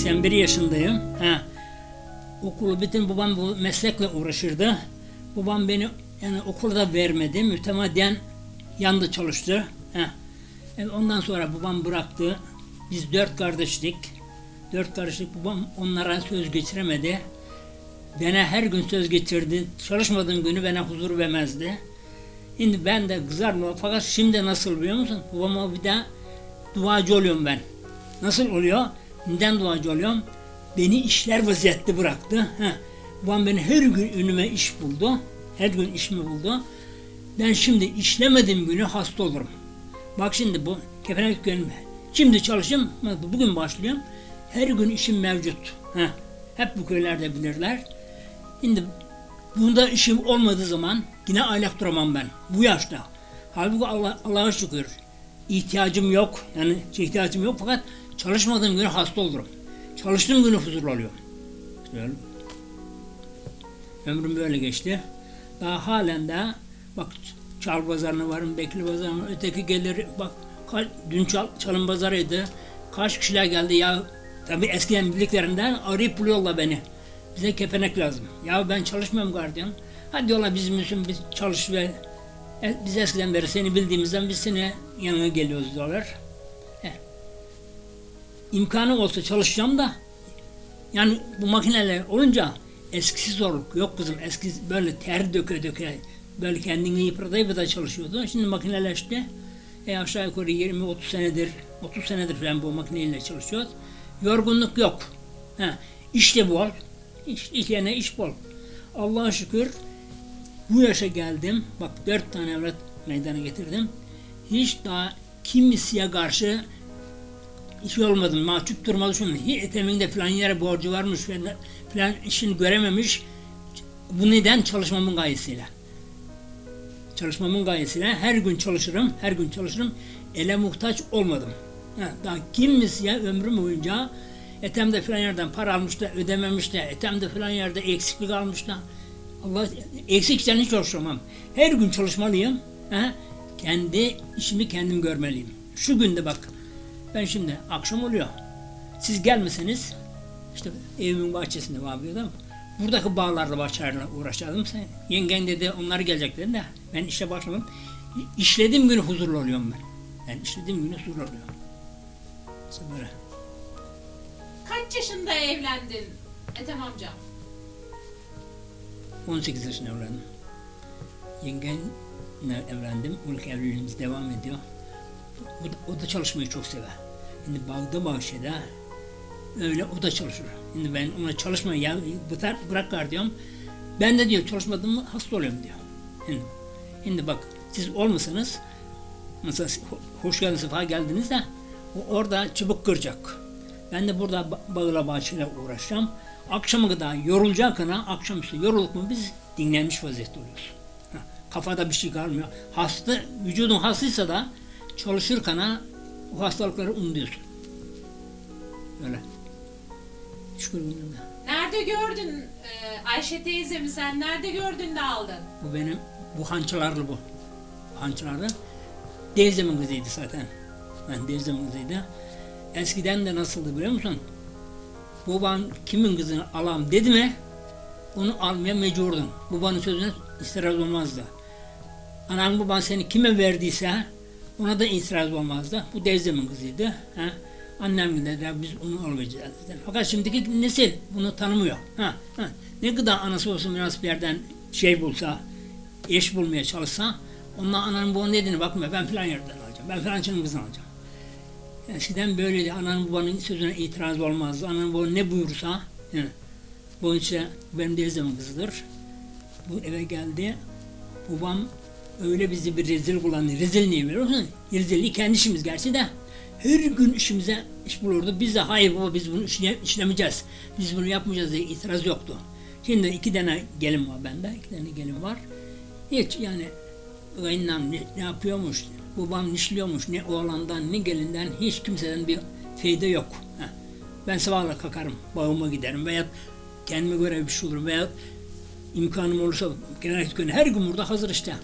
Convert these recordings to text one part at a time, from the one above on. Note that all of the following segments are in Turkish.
81 yaşındayım. Ha. Okulu bitin babam bu meslekle uğraşırdı. Babam beni yani okula da vermedi. Mütemadiyen yandı çalıştı. Ha. E, ondan sonra babam bıraktı. Biz dört kardeşlik. Dört kardeşlik babam onlara söz geçiremedi. Bana her gün söz getirdi. Çalışmadığım günü bana huzur vermezdi. Şimdi ben de kızarmıyorum. Fakat şimdi nasıl biliyor musun? Babama bir daha duacı oluyorum ben. Nasıl oluyor? Neden duacı oluyorum? Beni işler vaziyette bıraktı. Ha. Babam beni her gün önüme iş buldu. Her gün iş mi buldu? Ben şimdi işlemediğim günü hasta olurum. Bak şimdi bu kepenek günüm. Şimdi çalışayım. Bugün başlıyorum. Her gün işim mevcut. Ha. Hep bu köylerde bilirler. Şimdi bunda işim olmadığı zaman yine aylak duramam ben. Bu yaşta. Halbuki Allah, Allah'a şükür ihtiyacım yok. Yani ihtiyacım yok fakat çalışmadığım günü hasta olurum. Çalıştığım günü huzurlu oluyorum. İşte öyle. Ömrüm böyle geçti. Daha halen de bak çal pazarına varım, bekli pazarına öteki gelir bak kaç, dün çal, çalın pazarıydı. Kaç kişiler geldi ya tabi eskiden birliklerinden arayıp buluyorlar beni. Bize kepenek lazım. Ya ben çalışmıyorum gardiyan. Hadi diyorlar bizim için biz çalış ve biz eskiden beri seni bildiğimizden biz seni yanına geliyoruz diyorlar. E, imkanı olsa çalışacağım da yani bu makineler olunca eskisi zorluk yok kızım. Eski böyle ter döke döke böyle kendini yıprata yıprata çalışıyordu. Şimdi makineleşti. E aşağı yukarı 20-30 senedir 30 senedir falan bu makineyle çalışıyoruz. Yorgunluk yok. Ha, iş de bol. İş, işleyene iş bol. Allah'a şükür bu yaşa geldim. Bak dört tane evlat meydana getirdim. Hiç daha kimseye karşı iş olmadım. Mahcup durmadı şunu. Hiç eteminde falan yere borcu varmış falan işini görememiş. Bu neden? Çalışmamın gayesiyle. Çalışmamın gayesiyle her gün çalışırım, her gün çalışırım. Ele muhtaç olmadım. Ha, daha kimseye ömrüm boyunca etemde falan yerden para almış da ödememiş de etemde falan yerde eksiklik almış da Allah eksikten hiç çalışamam. Her gün çalışmalıyım. Ha? Kendi işimi kendim görmeliyim. Şu günde bak ben şimdi akşam oluyor. Siz gelmeseniz işte evimin bahçesinde var adam. Buradaki bağlarla bahçelerle uğraşacaktım. Yengen dedi onlar gelecek dedi de ben işe başlamadım. İşlediğim günü huzurlu oluyorum ben. Ben işlediğim günü huzurlu oluyorum. İşte böyle. Kaç yaşında evlendin Ethem amca? 18 yaşında evlendim. Yengenle evlendim. İlk evliliğimiz devam ediyor. O o da çalışmayı çok sever. Şimdi bağda bahçede öyle o da çalışır. Şimdi ben ona çalışmayı ya bırak, bırak gar diyorum. Ben de diyor çalışmadım mı hasta oluyorum diyor. Şimdi, şimdi bak siz olmasanız mesela hoş geldiniz sefa geldiniz de o orada çubuk kıracak. Ben de burada bağla bahçeyle uğraşacağım. Akşama kadar yorulacak ana akşamüstü yorulup mu biz dinlenmiş vaziyette oluyoruz. Ha, kafada bir şey kalmıyor. Hasta, vücudun hastaysa da çalışırken o hastalıkları unutuyorsun. Öyle. Şükür gününde. Nerede gördün e, Ayşe teyzemi sen nerede gördün de aldın? Bu benim, bu hançalarlı bu. Hançalarlı. Teyzemin kızıydı zaten. Ben teyzemin kızıydı. Eskiden de nasıldı biliyor musun? Baban kimin kızını alam dedi mi onu almaya mecburdun. Babanın sözüne itiraz olmazdı. Anan baban seni kime verdiyse ona da itiraz olmazdı. Bu teyzemin kızıydı. Ha? Annem dediler biz onu almayacağız dediler. Fakat şimdiki nesil bunu tanımıyor. Ha, ha. Ne kadar anası olsun biraz bir yerden şey bulsa, eş bulmaya çalışsa ondan ananın babanın dediğine bakmıyor. Ben filan yerden alacağım. Ben filancının kızını alacağım. Eskiden böyleydi. Ananın babanın sözüne itiraz olmazdı. Ananın babanın ne buyursa yani, bu işte benim de zaman kızıdır. Bu eve geldi. Babam öyle bizi bir rezil kullandı. Rezil niye biliyor musun? Rezilliği kendi işimiz gerçi de. Her gün işimize iş bulurdu. Biz de hayır baba biz bunu işle, işlemeyeceğiz. Biz bunu yapmayacağız diye itiraz yoktu. Şimdi iki tane gelin var bende. iki tane gelin var. Hiç yani kayınlam ne, ne yapıyormuş, babam nişliyormuş, ne oğlandan ne gelinden hiç kimseden bir feyde yok. Heh. Ben sabahla kalkarım, bağıma giderim veya kendime göre bir şey olurum veya imkanım olursa genel gün her gün burada hazır işte.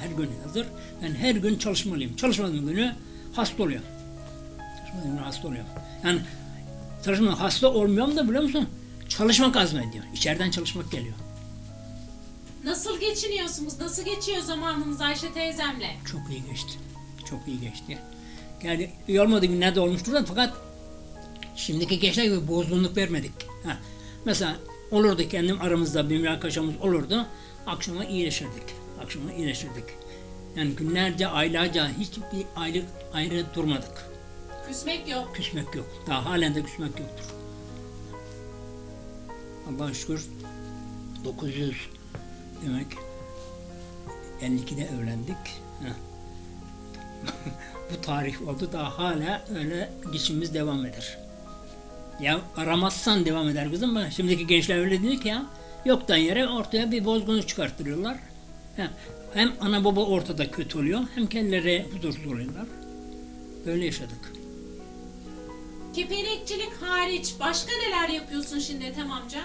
Her gün hazır. Ben her gün çalışmalıyım. Çalışmadığım günü hasta oluyorum. Çalışmadığım günü hasta oluyorum. Yani Çalışma hasta olmuyorum da biliyor musun? Çalışmak azmediyor. İçeriden çalışmak geliyor. Nasıl geçiniyorsunuz? Nasıl geçiyor zamanınız Ayşe teyzemle? Çok iyi geçti. Çok iyi geçti. Yani iyi olmadığı günlerde olmuştur da fakat şimdiki gençler gibi bozgunluk vermedik. Ha. Mesela olurdu kendim aramızda bir münakaşamız olurdu. Akşama iyileşirdik. Akşama iyileşirdik. Yani günlerce, aylarca hiçbir aylık ayrı durmadık. Küsmek yok. Küsmek yok. Daha halen de küsmek yoktur. Allah'a şükür 900 demek 52'de evlendik. Bu tarih oldu daha hala öyle geçimimiz devam eder. Ya aramazsan devam eder kızım. Bak, Şimdiki gençler öyle değil ki ya. Yoktan yere ortaya bir bozgunluk çıkarttırıyorlar. Ha, Hem ana baba ortada kötü oluyor hem kendileri huzursuz oluyorlar. Böyle yaşadık. Kepenekçilik hariç başka neler yapıyorsun şimdi Ethem amca?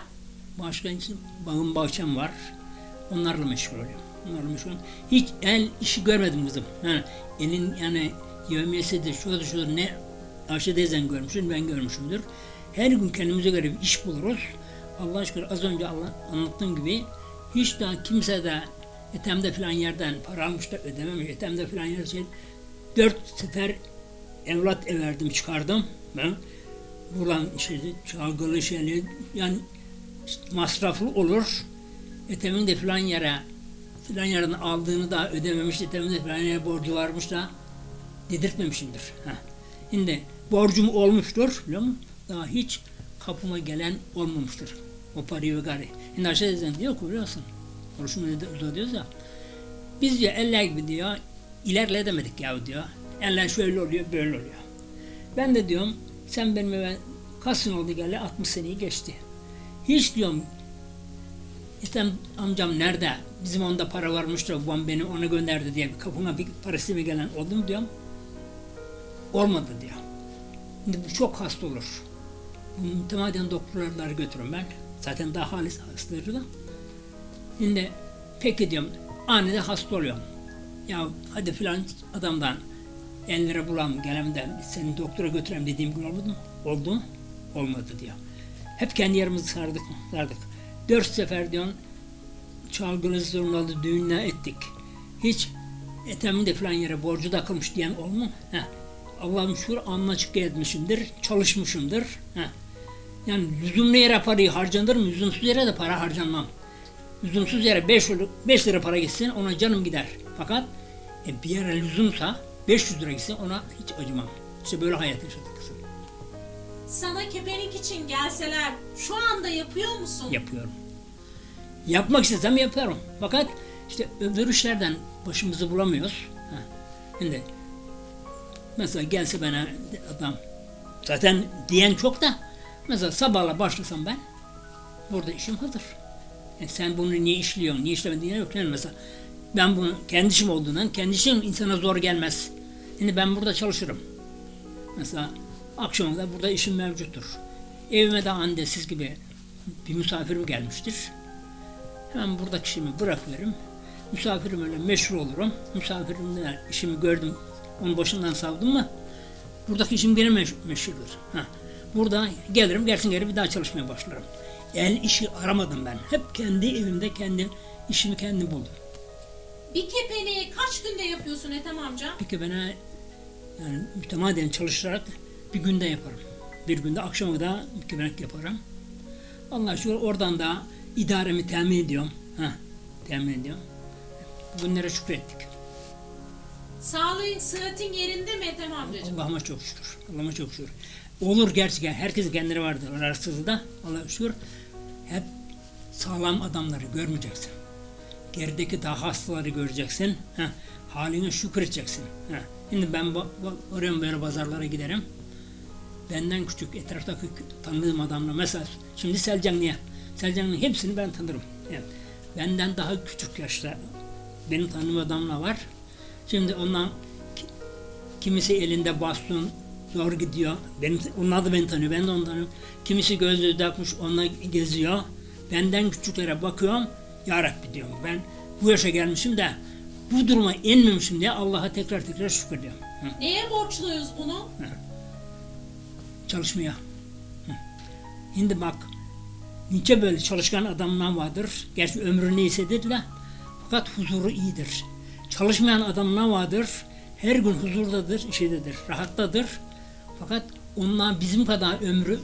Başka için bağım bahçem var. Onlarla meşgul oluyorum. Oluyorum. Hiç el işi görmedim kızım. Yani elin yani yevmiyesidir, şudur şudur ne Ayşe teyzen görmüşsün, ben görmüşümdür. Her gün kendimize göre bir iş buluruz. Allah aşkına az önce Allah anlattığım gibi hiç daha kimse de etemde falan yerden para almış da ödememiş. Etemde falan yerden şey, dört sefer evlat everdim çıkardım. Ben bulan işte çalgılı şeyli yani masraflı olur. Etemin de filan yere filan yerden aldığını da ödememiş. De filan yere borcu varmış da dedirtmemişimdir. Ha. Şimdi borcum olmuştur biliyor musun? Daha hiç kapıma gelen olmamıştır. O parayı ve gari. Şimdi aşağı teyzen diyor ki biliyor musun? Konuşmayı uzatıyoruz ya. Biz diyor eller gibi diyor ilerleyemedik ya diyor. Eller şöyle oluyor böyle oluyor. Ben de diyorum sen benim kaç sene oldu geldi 60 seneyi geçti. Hiç diyorum İstem amcam nerede? Bizim onda para varmış da babam beni ona gönderdi diye bir kapına bir parası mı gelen oldu mu diyorum. Olmadı diyor. Şimdi bu çok hasta olur. Mütemadiyen doktorlara götürün ben. Zaten daha halis hastaları da. Şimdi peki diyorum anide hasta oluyorum. Ya hadi filan adamdan 50 lira bulalım gelem de seni doktora götüreyim dediğim gün olmadı mı? Oldu mu? Olmadı diyor. Hep kendi yerimizi sardık, sardık. Dört sefer diyorsun çalgılı zurnalı düğünler ettik. Hiç etemin de falan yere borcu takılmış diyen oldu mu? Heh. Allah'ım şükür alnına açık gezmişimdir, çalışmışımdır. Heh. Yani lüzumlu yere parayı harcanır mı? Lüzumsuz yere de para harcanmam. Lüzumsuz yere 5 5 lira para gitsin ona canım gider. Fakat e, bir yere lüzumsa 500 lira gitsin ona hiç acımam. İşte böyle hayat yaşadık kızım. Sana kepenek için gelseler şu anda yapıyor musun? yapıyorum. Yapmak istesem yaparım. Fakat işte öbür işlerden başımızı bulamıyoruz. Ha. Şimdi mesela gelse bana adam zaten diyen çok da mesela sabahla başlasam ben burada işim hazır. E sen bunu niye işliyorsun, niye işlemedin diye yok. Yani mesela ben bunu kendi işim olduğundan kendi işim insana zor gelmez. Şimdi ben burada çalışırım. Mesela akşama da burada işim mevcuttur. Evime de anne siz gibi bir misafirim gelmiştir. Hemen buradaki işimi bırakıyorum. Misafirim öyle meşhur olurum. Misafirimle işimi gördüm. Onun başından savdım mı buradaki işim gene meş- meşhurdur. Ha. Burada gelirim, gelsin geri bir daha çalışmaya başlarım. El işi aramadım ben. Hep kendi evimde kendi işimi kendim buldum. Bir kepeneği kaç günde yapıyorsun Ethem amca? Peki bana yani mütemadiyen çalışarak bir günde yaparım. Bir günde akşama da kebenek yaparım. Allah şükür oradan da idaremi temin ediyorum. Ha, temin ediyorum. Bunlara şükrettik. Sağlığın, sıhhatin yerinde mi Ethem amcacığım? Allah'ıma çok şükür. Allah'ıma çok şükür. Olur gerçekten. Herkesin kendine vardır. Ararsız da Allah'a şükür. Hep sağlam adamları görmeyeceksin. Gerideki daha hastaları göreceksin. Ha, haline şükür edeceksin. Ha. Şimdi ben oraya böyle pazarlara giderim. Benden küçük etraftaki tanıdığım adamla mesela şimdi Selcanlı'ya. Selcanlı'nın hepsini ben tanırım. Yani benden daha küçük yaşta benim tanıdığım adamla var. Şimdi ondan Kimisi elinde baston zor gidiyor. Benim, onlar da beni tanıyor. Ben de onu tanıyorum. Kimisi gözlüğü takmış onunla geziyor. Benden küçüklere bakıyorum. Ya Rabbi diyorum ben bu yaşa gelmişim de bu duruma inmemişim diye Allah'a tekrar tekrar şükrediyorum. Hı, Neye borçluyuz bunu? Çalışmaya. Şimdi bak nice böyle çalışkan adamlar vardır. Gerçi ömrü neyse dediler. Fakat huzuru iyidir. Çalışmayan adamlar vardır. Her gün huzurdadır, şeydedir, rahattadır. Fakat onlar bizim kadar ömrü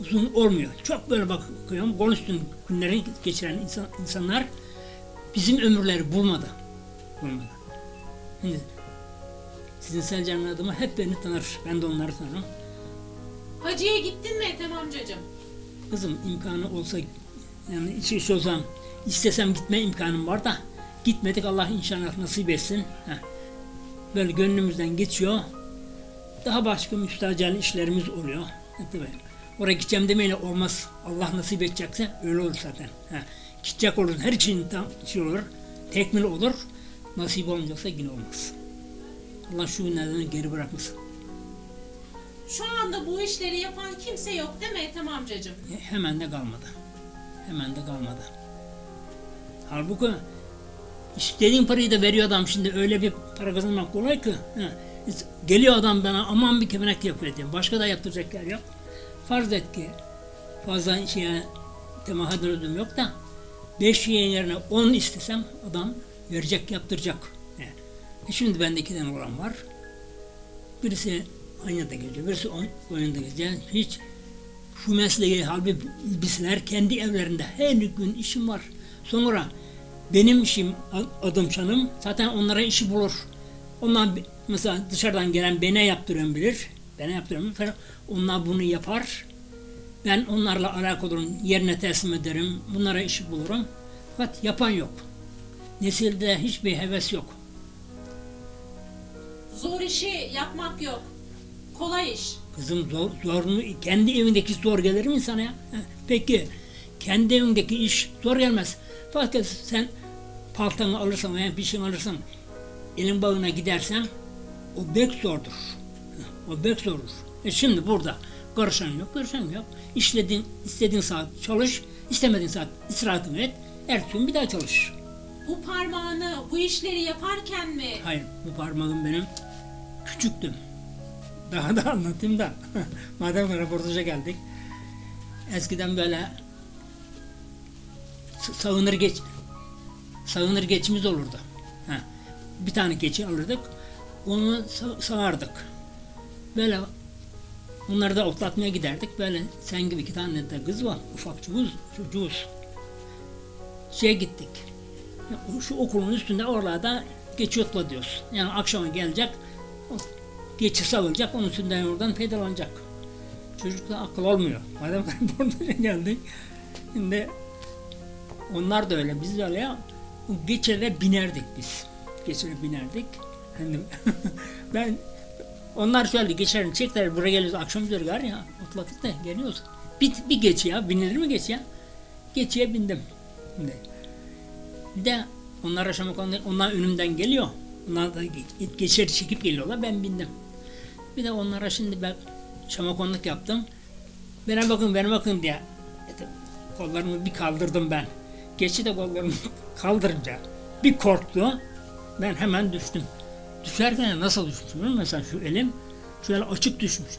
uzun olmuyor. Çok böyle bakıyorum, üstün günleri geçiren insan, insanlar bizim ömürleri bulmadı. Bulmadı. Şimdi sizin Selcan'ın adımı hep beni tanır. Ben de onları tanırım. Hacı'ya gittin mi Ethem amcacığım? Kızım imkanı olsa yani iş olsam istesem gitme imkanım var da gitmedik Allah inşallah nasip etsin. Heh. Böyle gönlümüzden geçiyor. Daha başka müstacel işlerimiz oluyor. E tabii. Oraya gideceğim demeyle olmaz. Allah nasip edecekse öyle olur zaten. Heh. Gidecek olur. Her şeyin tam şey olur. Tekmil olur. Nasip olmayacaksa yine olmaz. Allah şu günlerden geri bırakmasın. Şu anda bu işleri yapan kimse yok değil mi Ethem amcacığım? E, hemen de kalmadı. Hemen de kalmadı. Halbuki istediğin parayı da veriyor adam şimdi öyle bir para kazanmak kolay ki. Ha, Geliyor adam bana aman bir kemenek yapıyor diyor. Başka da yaptıracak yer yok. Farz et ki fazla şeye temaha dönüm yok da 5 şeyin yerine 10 istesem adam verecek yaptıracak. E, e şimdi bende iki tane olan var. Birisi Anya'da geziyor, birisi oyunda geziyor. Yani hiç şu mesleği halbuki bilseler kendi evlerinde her gün işim var. Sonra benim işim adım canım zaten onlara işi bulur. Bi- mesela dışarıdan gelen bana yaptıran bilir. Bana yaptıran bilir. Onlar bunu yapar. Ben onlarla alakalı. Yerine teslim ederim. Bunlara işi bulurum. Fakat yapan yok. Nesilde hiçbir heves yok. Zor işi yapmak yok. Kolay iş. Kızım zor, zor mu? Kendi evindeki zor gelir mi sana ya? Peki kendi evindeki iş zor gelmez. Fakat sen paltanı alırsan veya bir şey alırsan elin bağına gidersen o bek zordur. O bek zordur. E şimdi burada karışan yok, karışan yok. İşlediğin, istediğin saat çalış, istemediğin saat istirahatını et. Ertesi gün bir daha çalış. Bu parmağını bu işleri yaparken mi? Hayır, bu parmağım benim küçüktüm. Daha da anlatayım da. Madem röportaja geldik. Eskiden böyle s- sağınır geç sağınır geçimiz olurdu. Ha. Bir tane geçi alırdık. Onu sa- sağardık. Böyle onları da otlatmaya giderdik. Böyle sen gibi iki tane de kız var. Ufak çocuğuz. çocuğuz. Şeye gittik. Şu okulun üstünde oralarda geçi otla diyoruz. Yani akşama gelecek, o geçi savılacak, onun üstünden oradan faydalanacak. Çocukta akıl olmuyor. Madem burada geldik, şimdi onlar da öyle, biz de öyle ya. O geçilere binerdik biz. Geçilere binerdik. Hani ben onlar şöyle geçerini çektiler buraya geliyoruz akşam üzeri gar ya otladık da geliyoruz. Bir, bir geçi ya binilir mi geçi ya? Geçiye bindim. Şimdi. Bir de onlar aşama konuda onlar önümden geliyor. Onlar da ge- geçer çekip geliyorlar. Ben bindim. Bir de onlara şimdi ben şamakonluk yaptım. Bana bakın, bana bakın diye. Kollarımı bir kaldırdım ben. Geçi de kollarımı kaldırınca bir korktu. Ben hemen düştüm. Düşerken nasıl düşmüşüm? Mesela şu elim şöyle açık düşmüş.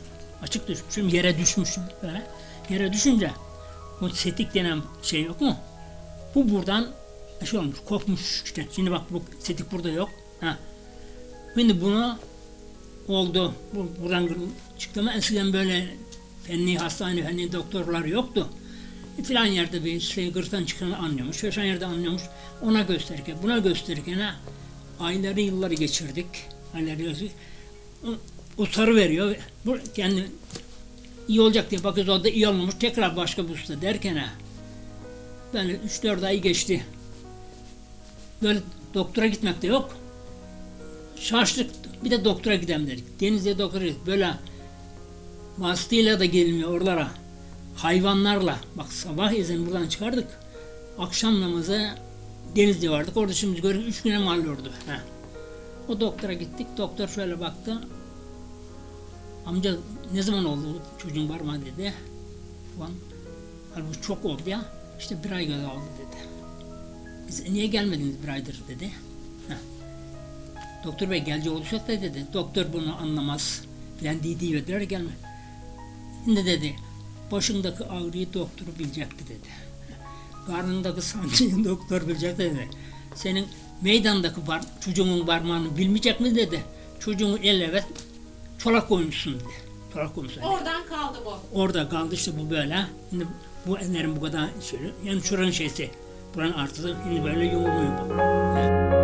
Açık düşmüşüm, yere düşmüşüm böyle. Yere düşünce o setik denen şey yok mu? Bu buradan şey olmuş, kopmuş işte. Şimdi bak bu setik burada yok. Ha. Şimdi bunu oldu. Bu, buradan çıktı ama eskiden böyle fenli hastane, fenli doktorlar yoktu. E, filan yerde bir şey gırttan çıkanı anlıyormuş, filan yerde anlıyormuş. Ona gösterirken, buna gösterirken ha, ayları yılları geçirdik. Ayları geçirdik. O, o sarı veriyor. Bu kendi iyi olacak diye bakıyoruz o da iyi olmamış. Tekrar başka bir usta derken ha. Böyle 3-4 ay geçti. Böyle doktora gitmek de yok. Şaştık. Bir de doktora gidelim dedik. Denizli'ye doktora gittik. Böyle vasıtayla da gelmiyor oralara. Hayvanlarla. Bak sabah ezan buradan çıkardık. Akşam namazı Denizli'ye vardık. Orada şimdi gördük. Üç güne mal oldu. Ha. O doktora gittik. Doktor şöyle baktı. Amca ne zaman oldu çocuğun var mı dedi. Ulan halbuki çok oldu ya. İşte bir ay kadar oldu dedi. Biz niye gelmediniz bir aydır dedi. Doktor bey gelecek olacak da dedi. Doktor bunu anlamaz. Filan dediği verdiler gelme. Şimdi dedi Başındaki ağrıyı doktor bilecekti dedi. Karnındaki sancıyı doktor bilecek dedi. Senin meydandaki bar, çocuğun parmağını bilmeyecek mi dedi. Çocuğun el evet çolak koymuşsun dedi. Çolak koymuşsun. dedi. Oradan kaldı bu. Orada kaldı işte bu böyle. Şimdi bu ellerin bu kadar şöyle. Yani şuranın şeysi. Buranın artısı şimdi böyle yumuluyor bu.